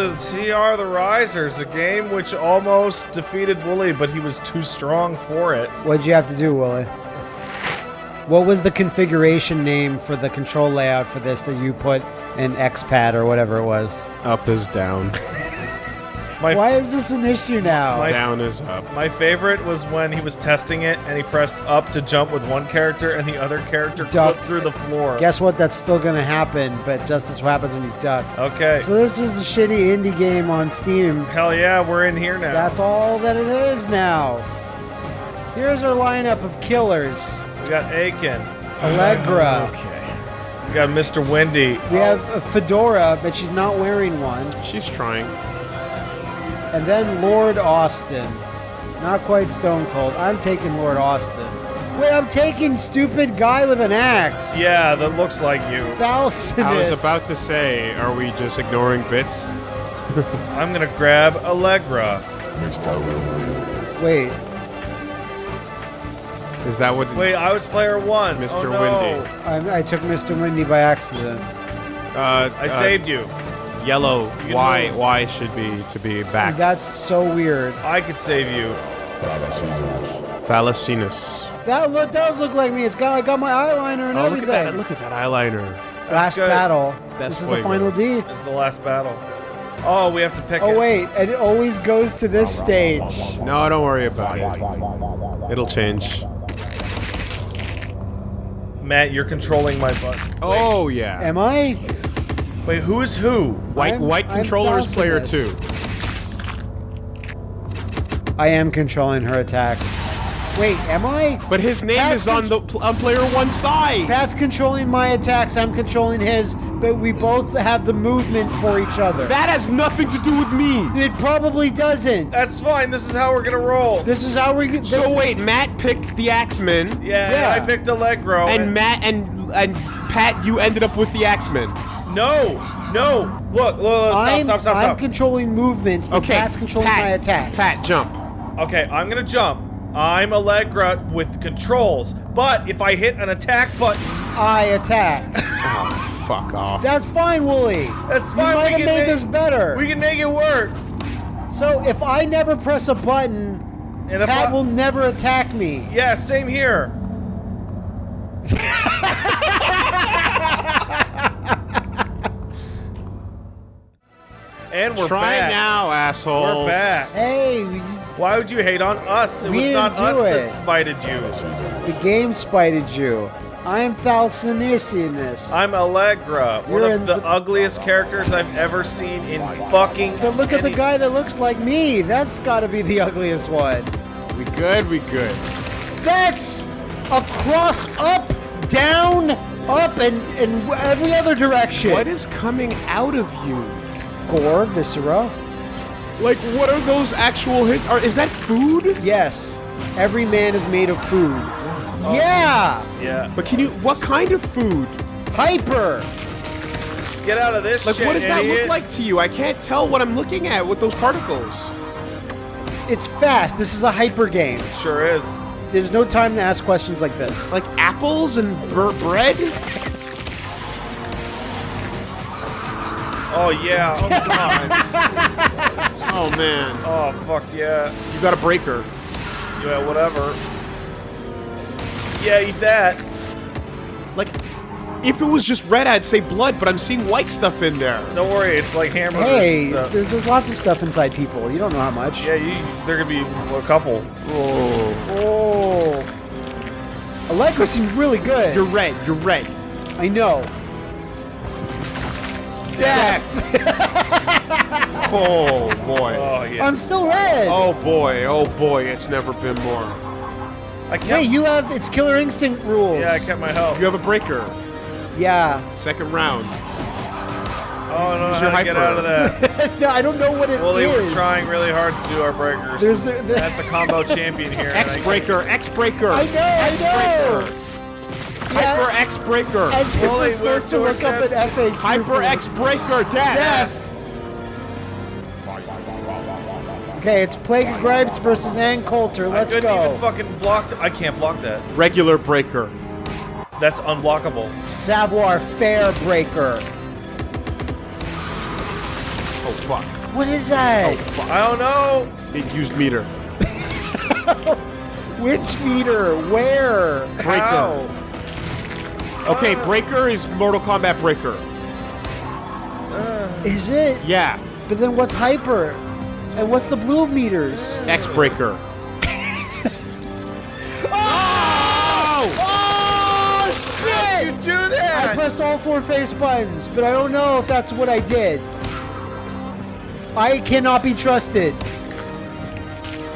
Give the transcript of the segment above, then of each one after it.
to TR the Risers, a game which almost defeated Wooly, but he was too strong for it. What'd you have to do, Willie? What was the configuration name for the control layout for this that you put in XPad or whatever it was? Up is down. My, Why is this an issue now? My- down is up. my favorite was when he was testing it and he pressed up to jump with one character and the other character Duck. flipped through the floor. Guess what? That's still gonna happen, but just as what happens when you duck. Okay. So this is a shitty indie game on Steam. Hell yeah, we're in here now. That's all that it is now. Here's our lineup of killers. we got Aiken. Allegra. Okay. We got Mr. Windy. We have a Fedora, but she's not wearing one. She's trying. And then Lord Austin. Not quite Stone Cold. I'm taking Lord Austin. Wait, I'm taking stupid guy with an axe. Yeah, that looks like you. Thalcinus. I was about to say, are we just ignoring bits? I'm gonna grab Allegra. Wait, Is that what? Wait, I was player one. Mr. Oh, no. Windy. I, I took Mr. Windy by accident. Uh, I uh, saved you. Yellow. why Y. move. Y should be to be back. That's so weird. I could save you. Thalacinus. That look does look like me. It's got I got my eyeliner and Oh, look everything. at that! Look at that eyeliner. Last good. battle. That's this is the fuego. final D. It's the last battle. Oh, we have to pick oh, it. Oh wait, and it always goes to this stage. No, don't worry about it. It'll change. Matt, you're controlling my button. Oh yeah. Am I? Wait, who is who? White I'm- white I'm controller is player two. I am controlling her attacks. Wait, am I? But his name That's is on the on player one side. Pat's controlling my attacks. I'm controlling his, but we both have the movement for each other. That has nothing to do with me. it probably doesn't. That's fine. This is how we're gonna roll. This is how we get. So wait, Matt picked the Axeman, Yeah, Yeah. I picked Allegra. and Matt and and Pat, you ended up with the Axeman. No, no. Look, look, look stop, I'm, stop, stop, I'm stop. controlling movement. but Okay, Pat's controlling Pat, my attack. Pat, jump. okay, I'm gonna jump. I'm Allegra with controls, but if I hit an attack button, I attack. Oh, fuck off. That's fine, Wooly. that's fine. might we have can made make, this better. We can make it work. so if I never press a button, And Pat I- will never attack me. Yeah, same here. and we're Try back. now, asshole. We're back. Hey, we- Why would you hate on us? It We was not didn't us do that it. spited you. the game spited you. I am Thalcinus. I'm Allegra, one You're of in the, the- ugliest characters I've ever seen in fucking. But look at the any- guy that looks like me. That's got to be the ugliest one. We good, we good. That's a cross up, down, up, and, and every other direction. What is coming out of you? Gore, viscera? Like, what are those actual hits? Are, is that food? Yes. Every man is made of food. Oh, yeah! Yeah. But can you, what kind of food? Hyper! Get out of this Like, shit, what does that look like to you? I can't tell what I'm looking at with those particles. It's fast. This is a hyper game. Sure is. There's no time to ask questions like this. Like apples and bur- bread? Oh yeah. Oh god. Oh, man. oh fuck yeah. You got a breaker. Yeah, whatever. Yeah, eat that. Like, if it was just red, I'd say blood, but I'm seeing white stuff in there. Don't worry, it's like hamburgers hey, and stuff. there's, there's lots of stuff inside people. You don't know how much. Yeah, you. There could be a couple. Oh. Oh. Allegra seems really good. You're red. You're red. I know. Death. oh, boy. Oh yeah. I'm still red. Oh, boy. Oh, boy. It's never been more. I kept. Hey, you have it's Killer Instinct rules. yeah, I kept my health. You have a breaker. Yeah. Second round. Oh, I don't Use how your to get out of that. no, I don't know what it is. well, they were trying really hard to do our breakers. There's the, the, That's a combo champion here. and X I- breaker. X breaker. I know, I X know. breaker. Yeah. Hyper X breaker. As if we're supposed to look up doing an FAQ. Hyper X breaker. Death. Death. Okay, it's Plague of Gripes versus Ann Coulter. I Let's couldn't go. even fucking block. th- I can't block that. Regular breaker. That's unblockable. Savoir Fair Breaker. Oh fuck. What is that? Oh, I don't know. It used meter. Which meter? Where? How? Okay, breaker is Mortal Kombat breaker. Uh, is it? Yeah. But then what's hyper? And what's the blue meters? X breaker. Oh! oh! Oh shit! You do that? I pressed all four face buttons, but I don't know if that's what I did. I cannot be trusted.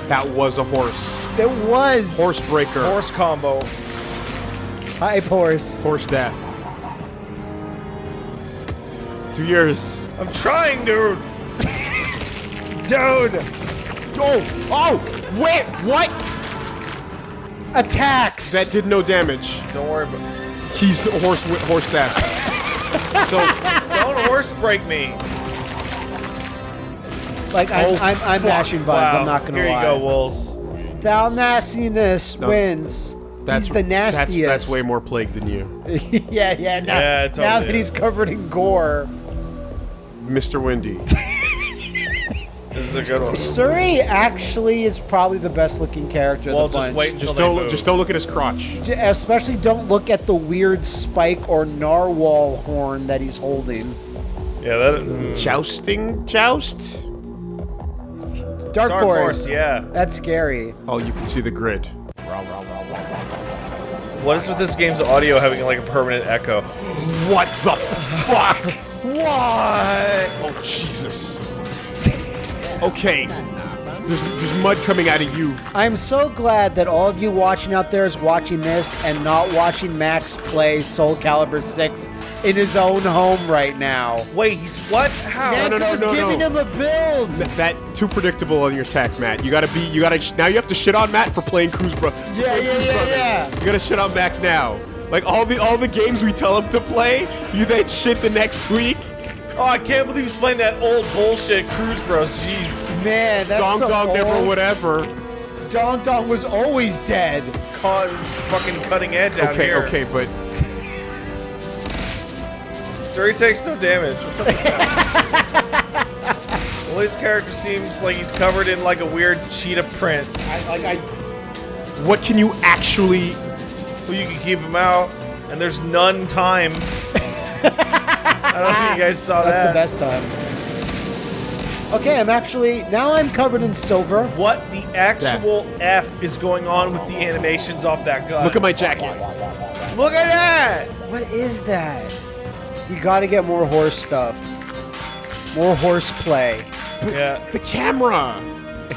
That was a horse. It was Horse breaker. Horse combo. Hype horse. Horse death. Two years. I'm trying, dude. dude. Oh! Oh! Wait! What? Attacks. That did no damage. Don't worry about. He's horse horse death. so Don't horse break me. like I'm, Oh, I'm, I'm fuck. mashing buttons. Wow. I'm not gonna Here lie. you go, Wolves. Thou nastiness No. wins. That's He's the nastiest. that's way more plague than you, yeah, yeah. Now, Yeah, now totally that he's covered in gore. Mr. Windy. This is a good one. Suri actually is probably the best looking character of Well, the bunch. just wait until Just they don't move. look, just don't look at his crotch. Especially don't look at the weird spike or narwhal horn that he's holding. Yeah, that. mm. Jousting joust. Dark, Dark Force. Force, yeah. That's scary. Oh, you can see the grid. What is with this game's audio having like a permanent echo? What the fuck? Why? Oh Jesus. Okay. There's there's mud coming out of you. I'm so glad that all of you watching out there is watching this and not watching Max play Soul Calibur 6 in his own home right now. Wait, he's what? How? no, no, no, no. giving him a build. That too predictable on your attack, Matt. You gotta be. You gotta. Now you have to shit on Matt for playing Cruise Bro. Yeah, playing yeah, Cruise yeah, Brothers. yeah. You gotta shit on Max now. Like all the all the games we tell him to play, you then shit the next week. Oh, I can't believe he's playing that old bullshit Cruise Bros. Jeez. Man, that's Dong so dong never old. whatever. Dong Dong was always dead. Caught fucking cutting edge out Okay, here. okay, but Sir, he takes no damage. What's up with that? well, his character seems like he's covered in like a weird cheetah print. I, like I. What can you actually? Well, you can keep him out, and there's none time. I don't think you guys saw That's that. That's the best time. Okay, I'm actually now I'm covered in silver. What the actual F is going on with the animations off that gun? Look at my jacket. Look at that! What is that? We got to get more horse stuff. More horse play. Yeah, The camera.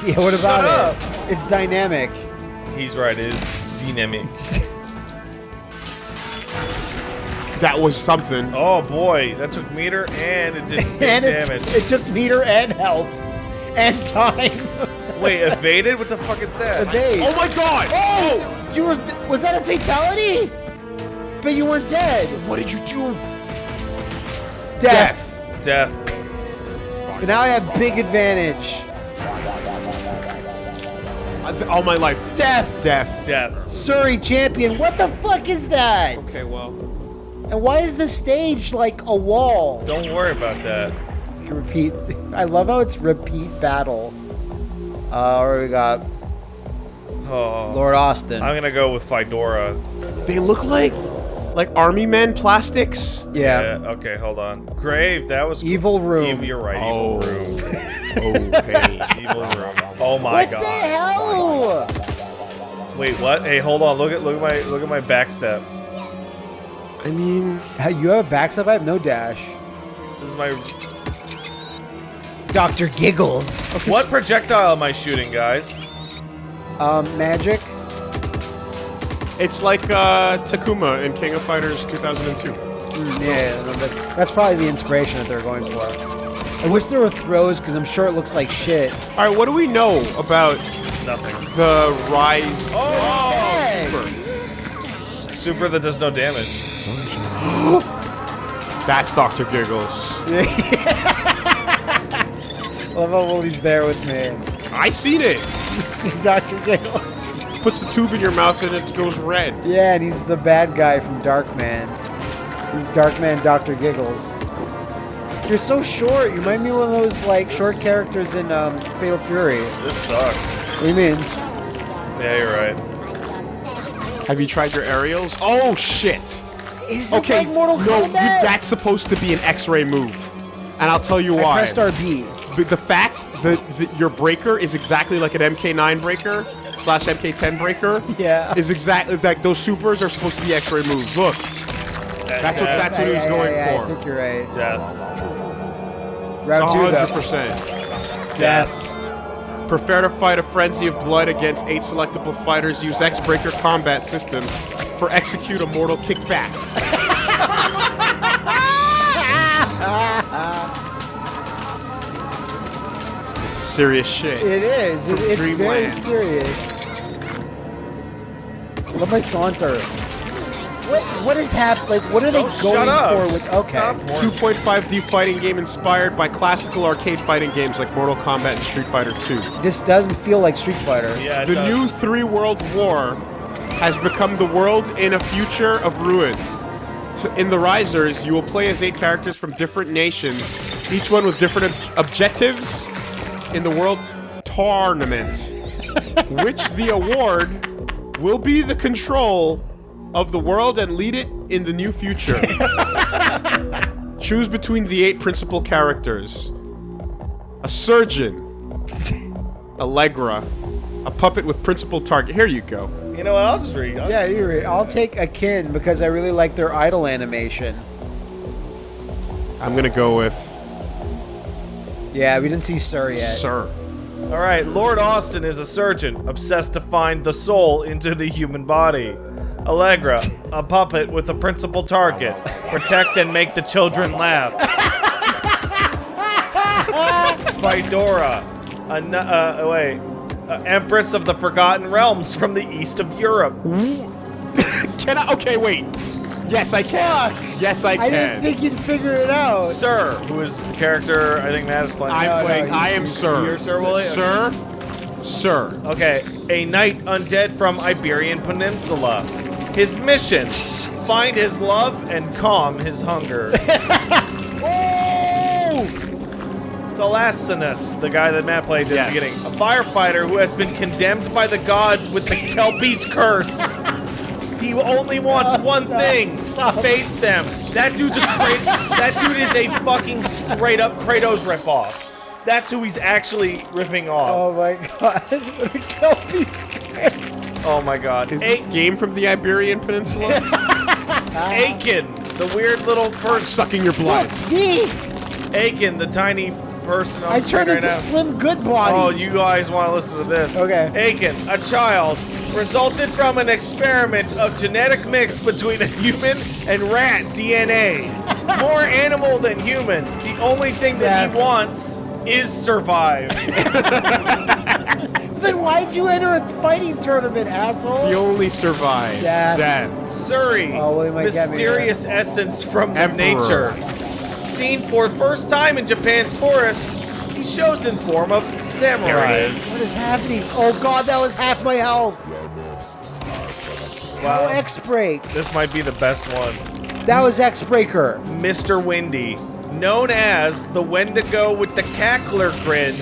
Yeah, what about up. it? It's dynamic. he's right. It is dynamic. That was something. Oh boy, that took meter and it didn't and it, damage. it took meter and health and time. Wait, evaded? What the fuck is that? Evade. Oh my god! Oh, you were. Was that a fatality? But you weren't dead. What did you do? Death. Death. But now I have big advantage. All my life. Death. Death. Death. Suri champion. What the fuck is that? Okay, well. And why is the stage like a wall? Don't worry about that. You repeat. I love how it's repeat battle. Uh, what we got? Oh. Lord Austin. I'm gonna go with Fedora. They look like like army men plastics. yeah. Okay, hold on. Grave. That was Evil room. Evil, you're right. Oh. Evil room. Okay. Evil room. Oh my what god. What the hell? Wait, what? Hey, hold on. Look at look at my look at my backstep. I mean, How- You have a backstep? I have no dash. This is my. Dr. Giggles. What projectile am I shooting, guys? Um, magic. It's like uh, Takuma in King of Fighters 2002. Mm, yeah, no, but that's probably the inspiration that they're going for. I wish there were throws because I'm sure it looks like shit. All right, what do we know about Nothing. the rise? Hey! Super that does no damage. That's Dr. Giggles. I love how Willie's there with me. I seen it. See Dr. Giggles. Puts the tube in your mouth and it goes red. Yeah, and he's the bad guy from Darkman. He's Darkman Dr. Giggles. You're so short. You might be one of those like short characters in um, Fatal Fury. This sucks. What do you mean? Yeah, you're right. Have you tried your aerials? Oh shit! Is Okay, it like Mortal Kombat? no, you, that's supposed to be an X-ray move, and I'll tell you I why. pressed RB. But the fact that, that your breaker is exactly like an MK9 breaker slash MK10 breaker Yeah. is exactly like those supers are supposed to be X-ray moves. Look, that's what Yeah. that's what he was Yeah, going yeah, yeah, for. I think you're right. Death. Round two, hundred though. percent. Death. Prefer to fight a frenzy of blood against eight selectable fighters. Use X-Breaker combat system for execute a mortal kickback. This is serious shit. It is. It, From it's very serious. Let my saunter. What what is hap like what are they Don't going shut up. for with okay. 2.5D fighting game inspired by classical arcade fighting games like Mortal Kombat and Street Fighter 2. This doesn't feel like Street Fighter. Yeah, it The does. new three world war has become the world in a future of ruin. To- In the Risers, you will play as eight characters from different nations, each one with different ob- objectives in the world tournament, which the award will be the control of the world and lead it in the new future. Choose between the eight principal characters a surgeon, Allegra, a puppet with principal target. Here you go. You know what? I'll just read. I'll Yeah, just- you're right. I'll take Aiken because I really like their idol animation. I'm gonna go with Yeah, we didn't see Sir yet. Sir. All right, Lord Austin is a surgeon obsessed to find the soul into the human body. Allegra, a puppet with a principal target: protect and make the children laugh. Fedora, a nu- uh, wait, uh, Empress of the Forgotten Realms from the east of Europe. Can I? Okay, wait. Yes, I can. Yes, I can. I didn't think you'd figure it out. Sir, who is the character I think Matt is playing. I'm No, no, playing. you- I am you- Sir. you're Sir Willie? Sir. Sir. Okay, a knight undead from Iberian Peninsula. His mission: find his love and calm his hunger. oh! Thalassinus, the guy that Matt played at Yes. the beginning, a firefighter who has been condemned by the gods with the Kelpie's curse. He only wants one thing: face them. That dude's a Krat- that dude is a fucking straight up Kratos ripoff. That's who he's actually ripping off. Oh my god. Kelpie's curse. Oh my god. Is A- this game from the Iberian Peninsula? Aiken, the weird little person. Sucking your blood. See? Aiken, the tiny person on I the screen turned right into now. Slim Goodbody. Oh, you guys want to listen to this? Okay. Aiken, a child, resulted from an experiment of genetic mix between a human and rat DNA. More animal than human. The only thing that he wants is survive. Then why'd you enter a fighting tournament, asshole? He only survived Death. death. Suri, Oh, William, might me mysterious essence from Emperor. nature. Seen for first time in Japan's forests, he shows in form of samurai. What is. is happening? Oh god, that was half my health. Wow. Oh, X Break. This might be the best one. That was X Breaker. Mr. Windy, known as the Wendigo with the cackler grin.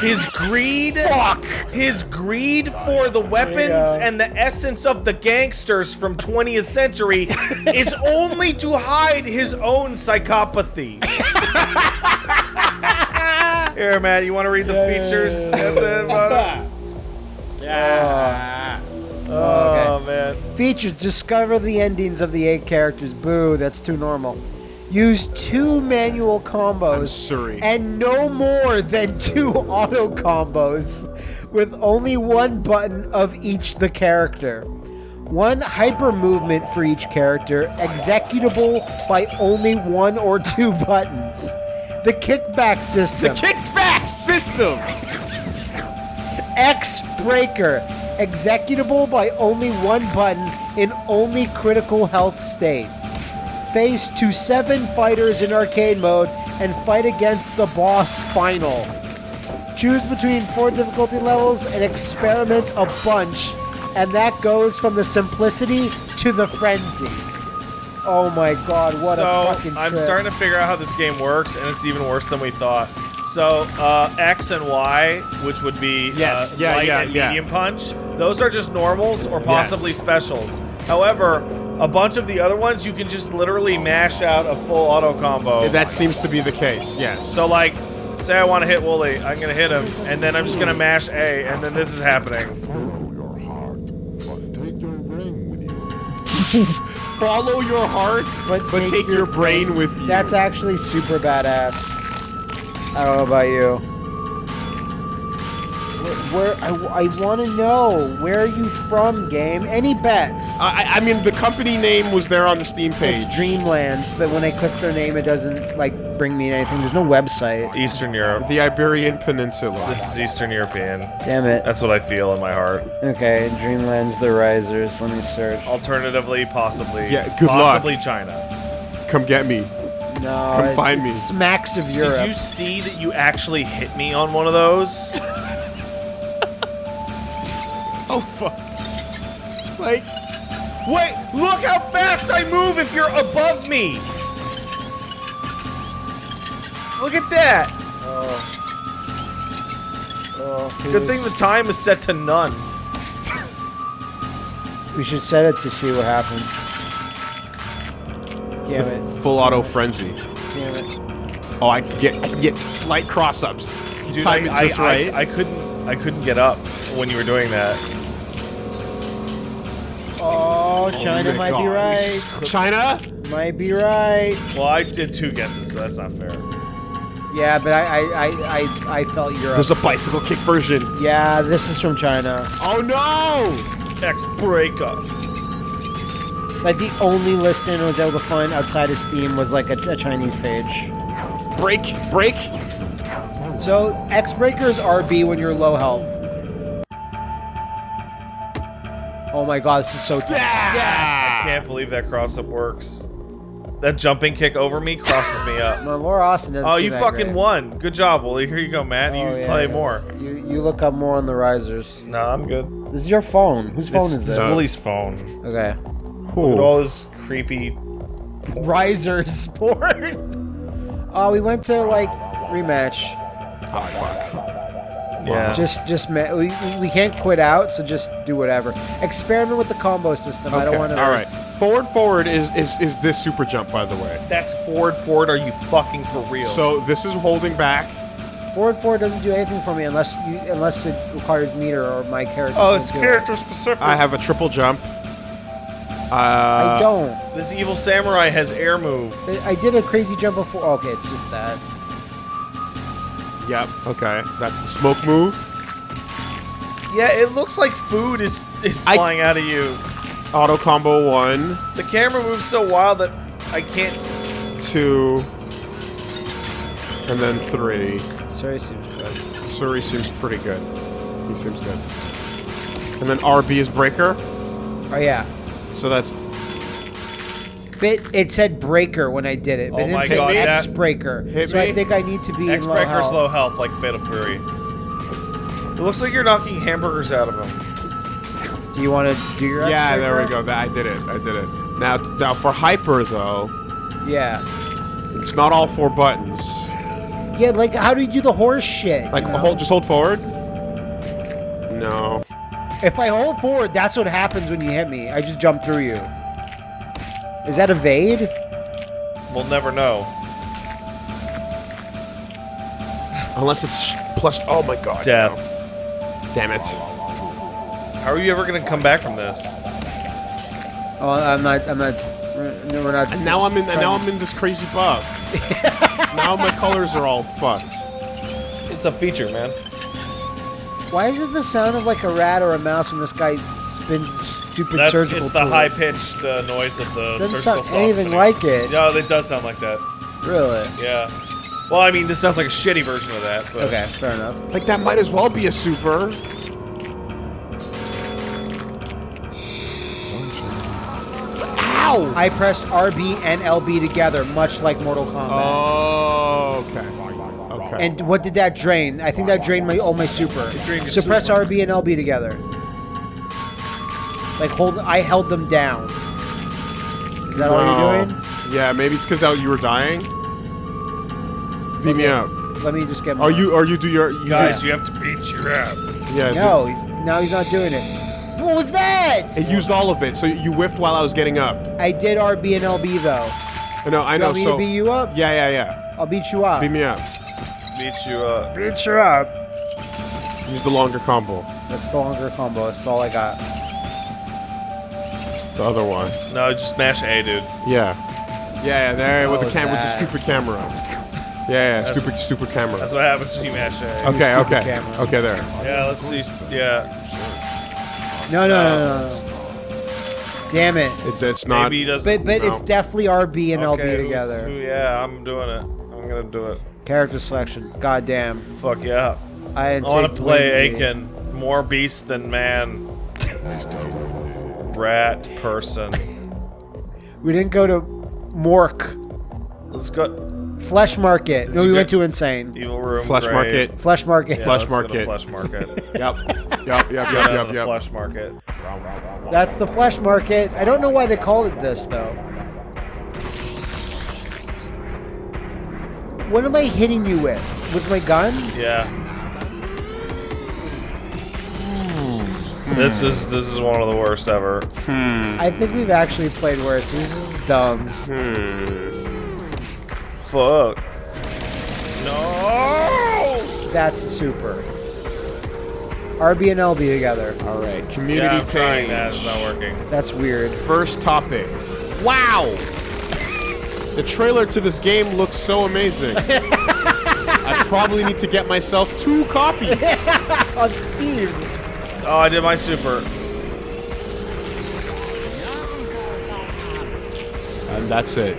His greed, Fuck. his greed for the weapons and the essence of the gangsters from 20th century is only to hide his own psychopathy. Here, man, you want to read the features at the bottom? Uh, Oh, oh, man. Features discover the endings of the eight characters. Boo, that's too normal. Use two manual combos and no more than two auto combos with only one button of each the character. One hyper movement for each character, executable by only one or two buttons. The kickback system. The kickback system. X Breaker, executable by only one button in only critical health state. Face to seven fighters in arcade mode and fight against the boss final. Choose between four difficulty levels and experiment a bunch, and that goes from the simplicity to the frenzy. Oh my god, what so a fucking I'm starting to figure out how this game works, and it's even worse than we thought. So uh, X and Y, which would be Yes, uh, yeah, light yeah, and yes. medium punch, those are just normals or possibly specials. However, a bunch of the other ones you can just literally mash out a full auto combo. That seems to be the case. Yes. so like, say I want to hit Wooly, I'm gonna hit him, and then I'm just gonna mash A, and then this is happening. Follow your heart, but take your brain with you. Follow your heart, but, take, your, brain with you. That's actually super badass. I don't know about you. Where, where I, I want to know where are you from, game? Any bets? I, I mean, the company name was there on the Steam page. it's Dreamlands, but when I click their name, it doesn't like bring me anything. There's no website. Eastern Europe. The Iberian Peninsula. This is Eastern European. Damn it. That's what I feel in my heart. Okay, Dreamlands, The Risers. Let me search. Alternatively, possibly. Yeah, good luck. possibly China. Come get me. No, Come it- find it me. Smacks of Europe. Did you see that you actually hit me on one of those? Oh fuck. Like, Wait, look how fast I move if you're above me! Look at that! Oh. Oh, Good thing the time is set to none. we should set it to see what happens. Damn it! full auto frenzy. Damn it! Oh, I can get I can get slight cross ups. You Dude, time I, it just I, right. I, I couldn't I couldn't get up when you were doing that. Oh, oh China my might be right. China? Might be right. Well, I did two guesses, so that's not fair. Yeah, but I I, I, I, I felt Europe. There's a bicycle kick version. yeah, this is from China. Oh no! X breakup. Like the only listing I was able to find outside of Steam was like a, a Chinese page. Break, break. So X Breaker is RB when you're low health. Oh my god, this is so tough. Yeah! I can't believe that cross up works. That jumping kick over me crosses me up. No, Lord Austin doesn't Oh, you that fucking great. won. Good job, Wooly. Here you go, Matt. Oh, you yeah, play more. You you look up more on the risers. No, I'm good. This is your phone. Whose phone it's, is it's this? Wooly's phone. Okay. Look at all this creepy. Risers sport. Oh, uh, we went to like rematch. Oh fuck. Yeah. Just just ma- we, we, we can't quit out, so just do whatever. Experiment with the combo system. I don't want to. All right. Forward, forward is, is is this super jump, by the way. That's forward, forward. Are you fucking for real? So this is holding back. Forward forward doesn't do anything for me unless you unless it requires meter or my character. oh, it's do it. character specific. I have a triple jump. Uh, I don't. This evil samurai has air move. I I did a crazy jump before. Okay, it's just that. Yep. Okay. That's the smoke move. Yeah, it looks like food is is I- flying out of you. Auto combo one, The camera moves so wild that I can't. s- two, and then three. Sorry, seems good. Suri seems pretty good. He seems good. And then RB is breaker. Oh yeah. So that's But it said breaker when I did it, but Oh it my didn't say God, X that- breaker. Hit so I me. think I need to be X in low breaker's health. low health like Fatal Fury. It looks like you're knocking hamburgers out of him. Do you want to do your? X yeah. There we breaker? go. That I did it. I did it. Now now for hyper though, Yeah. it's not all four buttons. Yeah, like how do you do the horse shit? Like you know? hold, just hold forward. No. If I hold forward, that's what happens when you hit me. I just jump through you. Is that evade? We'll never know. Unless it's plus. Oh my god. Death. no. Damn it. How are you ever gonna come back from this? Oh, I'm not. I'm not. No, we're not. And now I'm in. And now I'm in this crazy buff. now my colors are all fucked. It's a feature, man. Why is it the sound of like a rat or a mouse when this guy spins stupid That's surgical it's the tools? high pitched uh, noise of the Doesn't surgical sound saw anything spinning. like it. No, it does sound like that. Really? Yeah. Well, I mean, this sounds like a shitty version of that. But Okay, fair enough. Like that might as well be a super. Ow! I pressed RB and LB together, much like Mortal Kombat. Oh, okay. Okay. And what did that drain? I think that drained my all my super. drained your so press. RB and LB together. Like hold, I held them down. Is that all you're doing? Yeah, maybe it's because you were dying. Beat me up. Let me just get. Or More. you, Are you do your. You Guys, do, you have to beat your ass. yeah. No, he's now he's not doing it. What was that? It used all of it, so you whiffed while I was getting up. I did RB and LB though. No, I know. Want me so to beat you up? yeah, yeah, yeah. I'll beat you up. Beat me up. Beat you up. Beat you up. Use the longer combo. That's the longer combo. That's all I got. The other one. No, just mash A, dude. Yeah. Yeah, yeah. There with Oh, the camera, with the stupid camera. Yeah, yeah. Stupid, stupid camera. That's what happens when you mash A. Okay, okay, camera. okay. There. Yeah, let's see. Yeah. No, no, no, no, no. Damn it. It, it's not. Maybe he doesn't. But but it's definitely RB and okay, LB together. who- yeah, I'm doing it. I'm gonna do it. Character selection. God damn. Fuck yeah. I, I want to play Aiken. More beast than man. Rat person. We didn't go to Morgue. Let's go. Flesh Market. No, we went to Insane. Evil room. Flesh grave. market. Flesh Market. Yeah, Flesh let's go to market. Flesh market. Yep. Yep. Yep. Yep. Yep. down Yep. to the Yep. flesh market. That's the Flesh Market. I don't know why they called it this though. What am I hitting you with? With my gun? Yeah. This is this is one of the worst ever. Hmm. I think we've actually played worse. This is dumb. Hmm. Fuck. No. That's super. RB and LB together. All right. Community Yeah, I'm trying page. not working. That's weird. First topic. Wow! The trailer to this game looks so amazing. I probably need to get myself two copies. On Steam. Oh, I did my super. And that's it.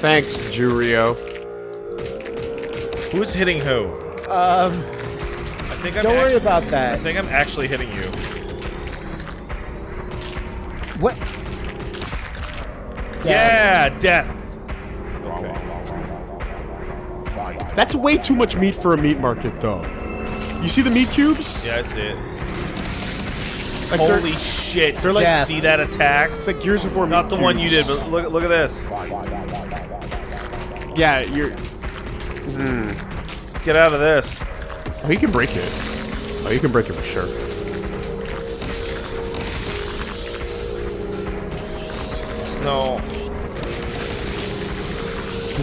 Thanks, Jurio. Who's hitting who? Um, I think I'm. don't worry about that. I think I'm actually hitting you. Yeah, death. Okay. That's way too much meat for a meat market, though. You see the meat cubes? Yeah, I see it. Like they're- Holy shit! they're like- Death. see that attack? It's like Gears of War Not meat the one you did, but look look at this. Yeah, you're. Hmm. Get out of this. Oh, you can break it. Oh, you can break it for sure.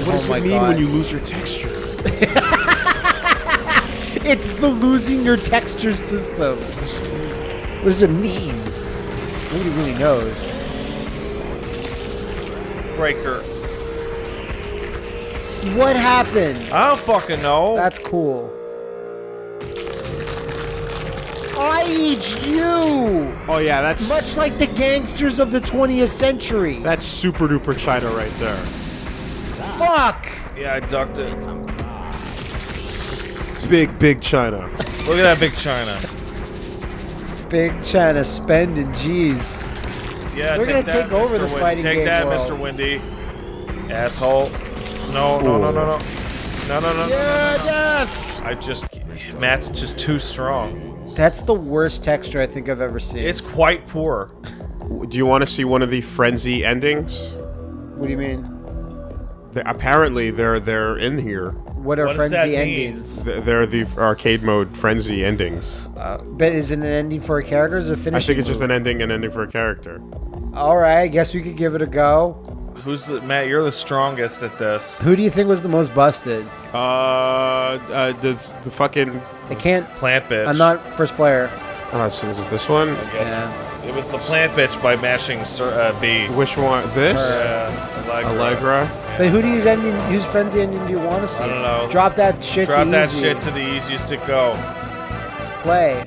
What does Oh it mean God. when you lose your texture? It's the losing your texture system. What does it mean? Nobody really knows. Breaker. What happened? I don't fucking know. That's cool. I eat you! Oh yeah, that's Much like the gangsters of the 20th century. that's super duper China right there. Fuck! yeah, I ducked it. Big big China. Look at that big China. Big China spending, jeez. Yeah, We're take gonna that, take over Mr. the Win- fighting Take game that, world. Mr. Windy. Asshole. No, no, no, no, no. No, no, no. Yeah, death! I just. Matt's just too strong. That's the worst texture I think I've ever seen. It's quite poor. Do you want to see one of the frenzy endings? what do you mean? They- apparently, they're they're in here. What are What frenzy endings? Th- They're the arcade mode frenzy endings. But is it an ending for a character or is it a I finishing think it's just an ending and ending for a character. Alright, I guess we could give it a go. Who's the Matt? You're the strongest at this. Who do you think was the most busted? Uh, uh the the fucking. I can't. Plant bitch. I'm not first player. Uh, so is it this one? I guess. Yeah. It was the plant bitch by mashing uh, B. Which one? This? Uh, Allegra. Allegra. But who do you ending? Whose frenzy ending do you want to see? I don't know. Drop that shit. Drop to that easy. shit to the easiest to go. play.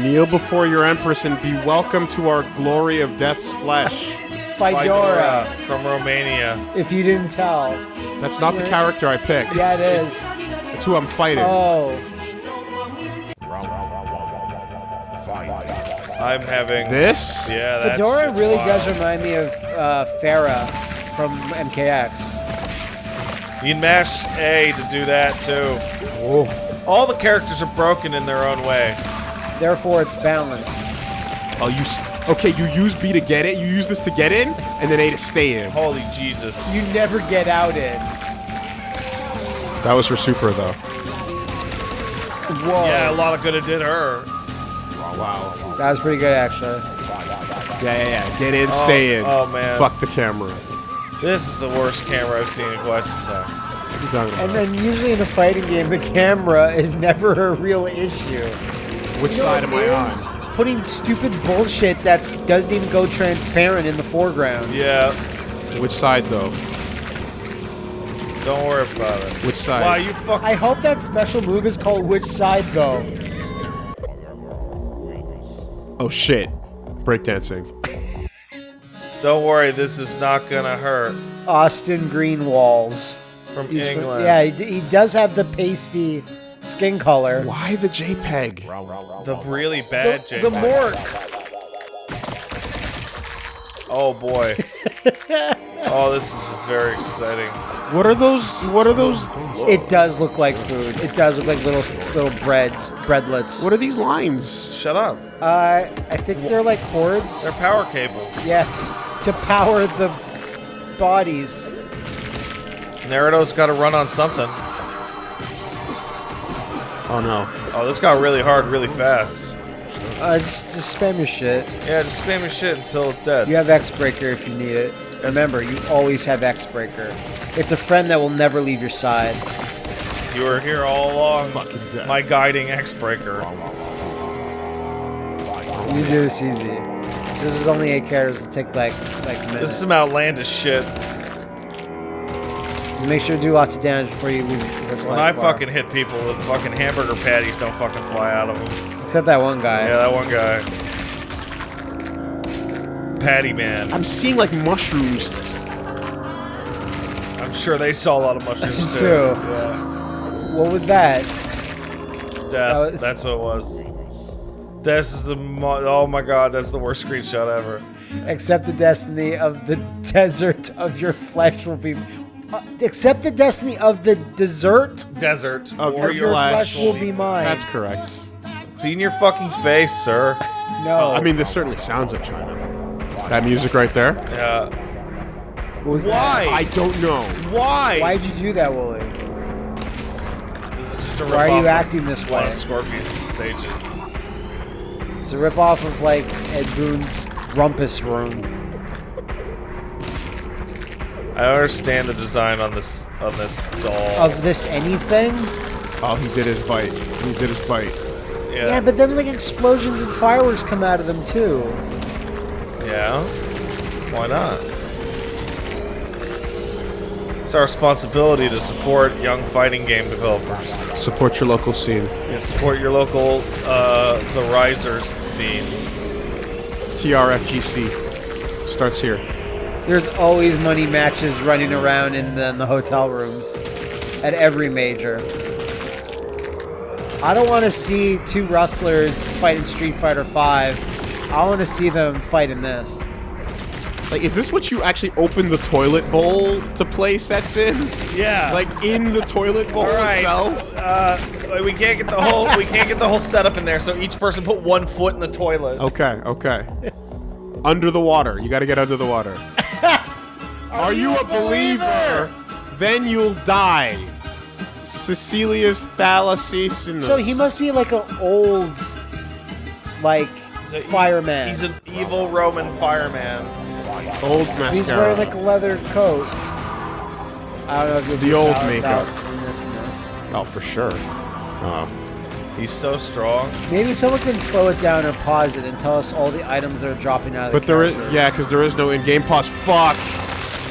Kneel before your empress and be welcome to our glory of death's flesh. Fedora. Fedora from Romania. If you didn't tell. That's not the character I picked. Yeah, it is. It's who I'm fighting. Oh, I'm having. This? Yeah, that Fedora shit's really wild. does remind me of uh, Ferra from MKX. You can mash A to do that too. Oh. All the characters are broken in their own way. Therefore, it's balanced. Oh, you. s okay, you use B to get it, you use this to get in, and then A to stay in. Holy Jesus. You never get out in. That was her super though. Whoa. Yeah, a lot of good it did her. Wow. wow. That was pretty good, actually. Yeah, yeah, yeah. Get in, stay oh, in. oh, man. Fuck the camera. This is the worst camera I've seen in quite some time. What are you talking And then usually in a fighting game, the camera is never a real issue. Which You know side am what I on? Putting stupid bullshit that doesn't even go transparent in the foreground. Yeah, Which side though? don't worry about it. Which side? Wow, you fuck. I hope that special move is called Which Side, though. Oh shit. Breakdancing. Don't worry, this is not gonna hurt. Austin Greenwalls. From He's from- England. yeah, he, he does have the pasty skin color. Why the JPEG? The really The, bad the JPEG. Morgue. Oh boy. oh, this is very exciting. What are those? What are those? It does look like food. It does look like little little breads, breadlets. What are these lines? Shut up. Uh, I think they're like cords. They're power cables. Yeah, to power the bodies. Naruto's got to run on something. Oh no. Oh, this got really hard really fast. Uh, just, just spam your shit. Yeah, just spam your shit until it's dead. You have X Breaker if you need it. Remember, you always have X Breaker. It's a friend that will never leave your side. You were here all along. Fucking death. My guiding X-breaker. You do this easy. This is only eight characters. It'll take like like a minute. This is some outlandish shit. Just make sure to do lots of damage before you lose When I fucking hit people, the fucking hamburger patties don't fucking fly out of them. Except that one guy. Yeah, that one guy. Patty man. I'm seeing like mushrooms. I'm sure they saw a lot of mushrooms too. True. Yeah. What was that? Death. Oh, was- That's what it was. This is the mo- oh my god, that's the worst screenshot ever. Accept the destiny of the desert of your flesh will be. Uh, accept the destiny of the desert. Desert Of or of your flesh will be mine. That's correct. Clean your fucking face, sir. no. I mean, this certainly sounds like China. That music right there. Yeah. what was Why? I don't know. Why? Why'd you do that, Wooly? This is just a Why are you acting this of a lot way? of Scorpions stages. It's a ripoff of like Ed Boon's Rumpus Room. I don't understand the design on this on this doll. Of this anything? Oh, he did his bite. He did his bite. yeah. Yeah, but then like explosions and fireworks come out of them too. Yeah. Why not? It's our responsibility to support young fighting game developers. Support your local scene. And support your local, uh, the Risers scene. TRFGC starts here. There's always money matches running around in the, in the hotel rooms at every major. I don't want to see two wrestlers fight in Street Fighter 5. I want to see them fight in this. Like, is this what you actually open the toilet bowl to play sets in? Yeah. Like in the toilet bowl All right. itself? Uh, we can't get the whole we can't get the whole setup in there. So each person put one foot in the toilet. Okay, okay. under the water. You gotta get under the water. Are, you a believer? Then you'll die. Cecilius Thalassacinus. So he must be like an old, like, He's a fireman. He's an evil Roman fireman. Old mascara. He's wearing like a leather coat. I don't know if you'll The old makeup. this, this. Oh, for sure. Um, He's so strong. Maybe someone can slow it down or pause it and tell us all the items that are dropping out of but the there is, character. yeah, because there is no in-game pause. Fuck.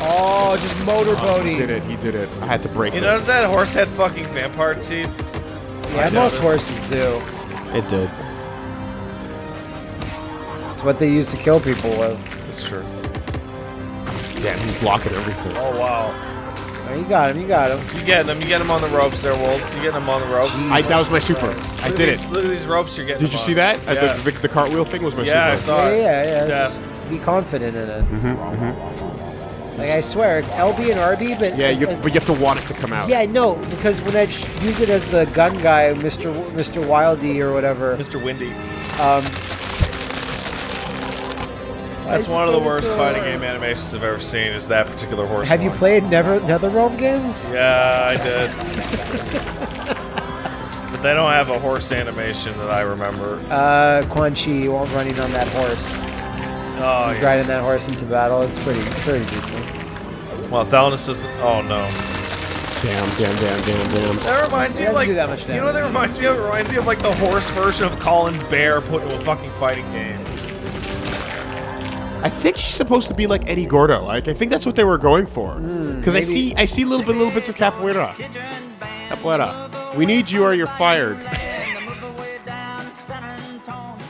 Oh, just He did it. He did it. I had to break You it. notice that horse had fucking vampire teeth? Yeah, I most noticed. horses do. It did. It's what they use to kill people with. It's true. Damn, he's blocking everything. Oh wow. Oh, you got him. You got him. You get him? You get him on the ropes there, Wolves? You get him on the ropes? I, that was my super. I Look at did these- it. Look at these ropes you're getting. Did you him see on. that? Uh, Yeah. the, the, the cartwheel thing was my Yeah, I super. saw Yeah, it. yeah, yeah. Death. Just be confident in it. Like I swear, it's LB and RB, but Yeah, you have, but you have to want it to come out. yeah, no, because when I use it as the gun guy, Mr. Mr. Wildy or whatever, Mr. Windy. um, That's one of the worst fighting game animations I've ever seen. Is that particular horse? Have you played Never NetherRealm games? Yeah, I did. but they don't have a horse animation that I remember. Uh, Quan Chi won't running on that horse. Oh, He's yeah. riding that horse into battle. It's pretty, pretty decent. well, Thanos is. Oh no. Damn, damn, damn, damn, damn. That reminds me of like that much you know what that reminds me of? It reminds me of like the horse version of Colin's bear put into a fucking fighting game. I think she's supposed to be like Eddie Gordo. Like I think that's what they were going for. Because I see I see little bit little bits of capoeira. Capoeira. We need you or you're fired.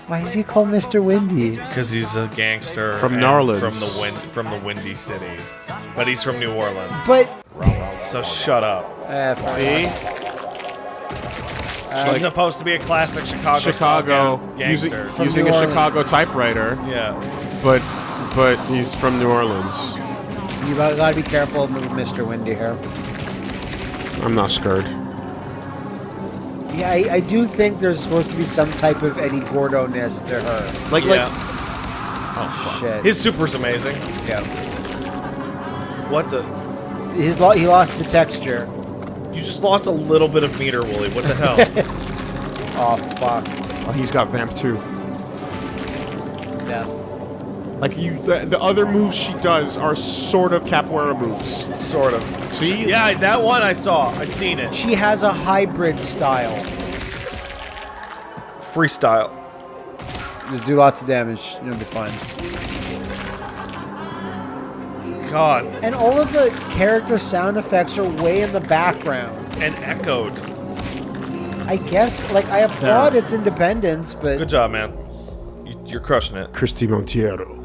Why is he called Mr. Windy? Because he's a gangster From and Narlands. from the wind, from the Windy City, but he's from New Orleans. But So shut up. uh, fine. See? He's supposed to be a classic Chicago Chicago style using, gangster. Using a Chicago typewriter, yeah. But but he's from New Orleans. you gotta, gotta be careful with Mr. Windy here. I'm not scared. Yeah, I, I do think there's supposed to be some type of Eddie Gordo-ness to her. Like Yeah. Oh, like Shit. His super's amazing. yeah. What the? His lo- he lost the texture. You just lost a little bit of meter, Wooly. What the hell? Oh fuck. oh, he's got vamp too. Death. Like you, the, the other moves she does are sort of capoeira moves. sort of. See? Yeah, that one I saw. I seen it. She has a hybrid style. Freestyle. Just do lots of damage. You'll be fine. God, And all of the character sound effects are way in the background. and echoed. I guess, like, I applaud its independence, but Good job, man. You, you're crushing it. Christie Monteiro.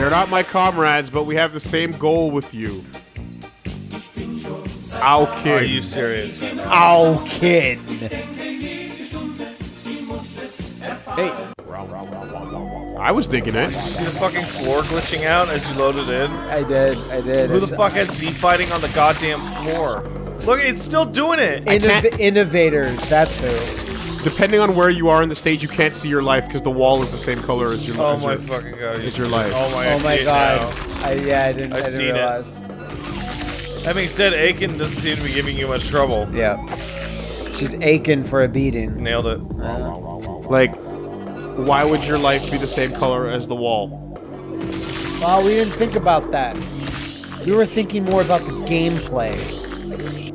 They're not my comrades, but we have the same goal with you. Ow, kid. Are you serious? ow, kid. Hey. I was digging it. See the fucking floor glitching out as you loaded in? I did, I did. Who the fuck has Z fighting on the goddamn floor? Look, it's still doing it. Innov- innovators, that's who. Depending on where you are in the stage, you can't see your life because the wall is the same color as your Oh as my your- fucking god! It's you your life. Oh my! I Oh see my it god. now. I, yeah, I didn't, I I didn't seen it. realize. That being said, Aiken doesn't seem to be giving you much trouble. Yeah. She's aching for a beating. Nailed it. Uh, like, why would your life be the same color as the wall? Well, we didn't think about that. We were thinking more about the gameplay,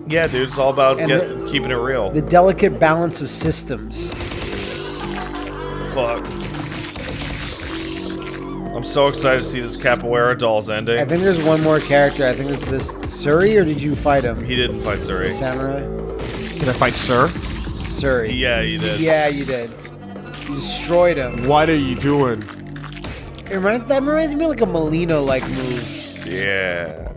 Yeah, dude, it's all about get, the- keeping it real. the delicate balance of systems. Fuck. I'm so excited to see this Capoeira Dolls ending. I think there's one more character. I think it's this Suri, or did you fight him? he didn't fight Suri. Samurai? Did I fight Sir? Suri. Yeah, you did. Yeah, you did. You destroyed him. What are you doing? It reminds, that reminds me of like a Molino-like move. Yeah.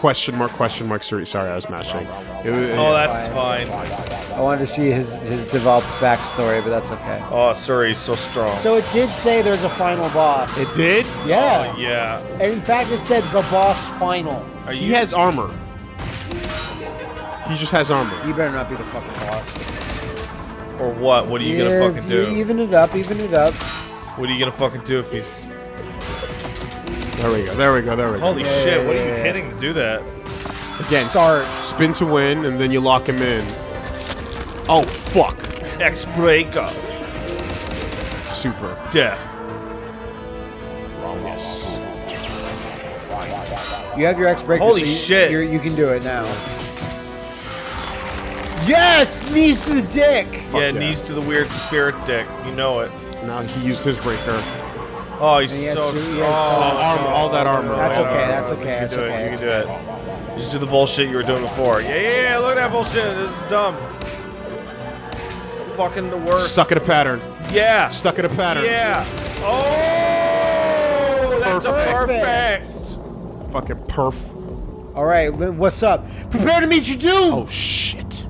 Question mark, question mark, sorry, sorry, I was mashing. It was, Oh, that's fine. I wanted to see his, his developed backstory, but that's okay. Oh, Suri's so strong. So it did say there's a final boss. it did? yeah. Oh, yeah. And in fact, it said the boss final. Are He has armor. He just has armor. You better not be the fucking boss. or what? What are you Yeah, gonna fucking do? Even it up, even it up. What are you gonna fucking do if he's? There we go, there we go, there we go. Holy shit! What are you yeah, yeah. hitting to do that? Again, Start. spin to win, and then you lock him in. Oh, fuck. X breaker, Super. death. Yes. You have your X breaker. Holy so you, shit. You're, you can do it now. Yes, knees to the dick. yeah, yeah. knees to the weird spirit dick. You know it. Now he used his breaker. Oh, he's And he so to- he strong. has Oh, armor, all that armor. That's all okay, that's okay, You that's can do okay. it. You that's can do it. You just do the bullshit you were doing before. Yeah, yeah, yeah. Look at that bullshit. This is dumb. It's fucking the worst. Stuck in a pattern. Yeah. Stuck in a pattern. Yeah. Oh, that's a Perfect. perfect. Fucking perf. All right, what's up? Prepare to meet your doom. Oh, shit.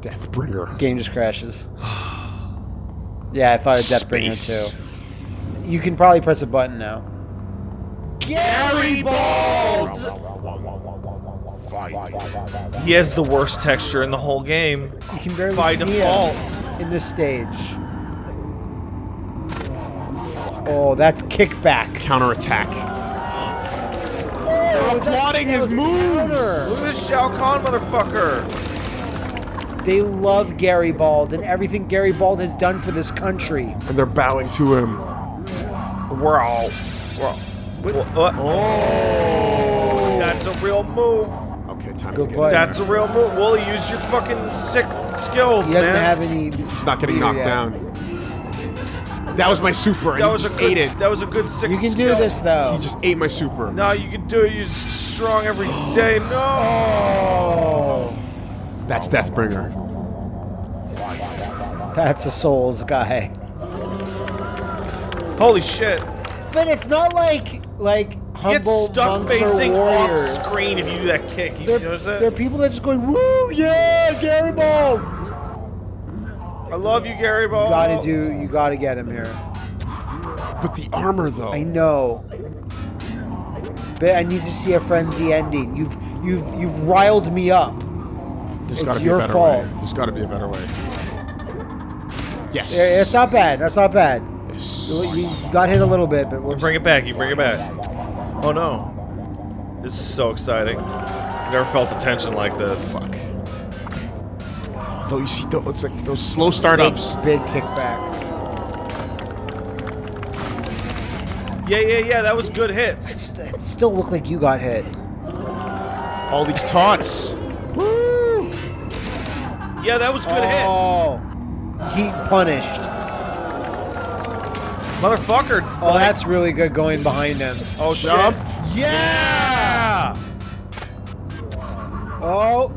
Deathbringer. Game just crashes. Yeah, I thought of Deathbringer Space. too. You can probably press a button now. Gary Bald. He has the worst texture in the whole game. You can barely By see default. him in this stage. Oh, that's kickback. Counterattack. Oh, applauding his moves. Look at this Shao Kahn motherfucker. They love Gary Bald and everything Gary Bald has done for this country. And they're bowing to him. We're all. We're all. What? Oh. oh. That's a real move. Okay, time good to get play. That's a real move. Wooly, use your fucking sick skills, He doesn't man. have any. He's not getting knocked yet. down. That was my super, and that he was a just good. ate it. That was a good sick You can skill. do this though. He just ate my super. No, you can do it. You're strong every day. No. Oh. That's Deathbringer. that's a Souls guy. Holy shit. But it's not like like humble Get stuck facing off screen if you do that kick. You They're, notice that? they're people that are just going woo yeah Gary Bald. I love you, Gary Bald. You gotta do. You gotta get him here. But the armor, though. I know. But I need to see a frenzy ending. You've you've you've riled me up. There's it's got to be your a better fault. way. There's got to be a better way. Yes. Yeah, It's not bad. That's not bad. Yes. You you got hit a little bit, but we're Bring it back. You bring it back. Oh no. This is so exciting. Never felt a tension like this. Fuck. Though you see, tho- it's like those slow startups. big kickback. Yeah, yeah, yeah. That was good hits. It still looked like you got hit. All these taunts. Woo! Yeah, that was good hits. Oh, heat punished. Motherfucker. Oh, that's really good going behind him. Oh shit. Jump. Yeah. Oh.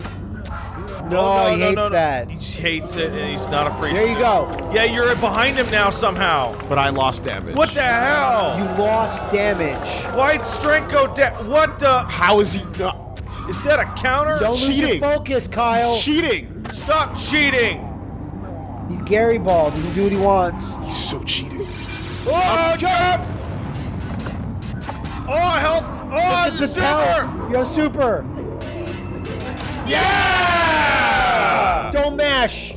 No, Oh, he hates no, no. that. He hates it, and he's not a pre- There you go. Yeah, you're behind him now somehow. But I lost damage. What the hell? You lost damage. Why'd strength go down? What the? How is he not Is that a counter? Don't lose your focus, Kyle. cheating? Stop cheating. He's Gary Bald. He can do what he wants. He's so cheating. Oh, jump! Oh, health! Oh, It's the a super! You have super. Yeah! Don't mash.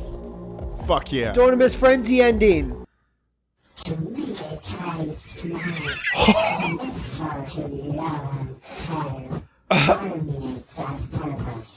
Fuck yeah. Don't miss frenzy ending.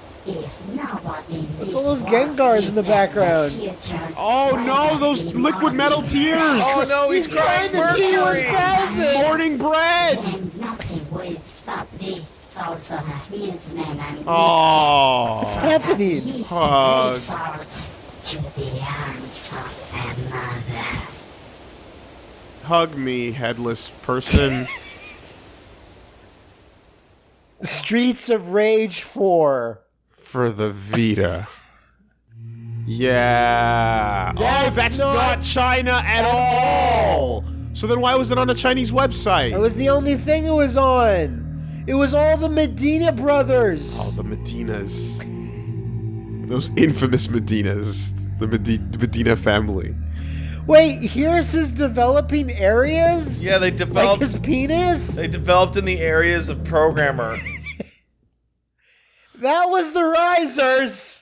if nobody in What's all those Gengars in the background? Oh no, those liquid metal tears! Oh no, he's, He's crying crying the! T1000. Morning bread! And nothing will stop these souls of Hillsmen and Oh. What's happening? His Hug. resort to the arms of a mother. Hug me, headless person. Streets of Rage 4. For the Vita. Yeah. oh, That's that's not- not, China at all. So then why was it on a Chinese website? It was the only thing it was on. It was all the Medina brothers. All the Medinas. Those infamous Medinas. The, Medi- Medina family. Wait, here's his developing areas? Yeah, they Like developed. his penis? they developed in the areas of programmer. That was the risers.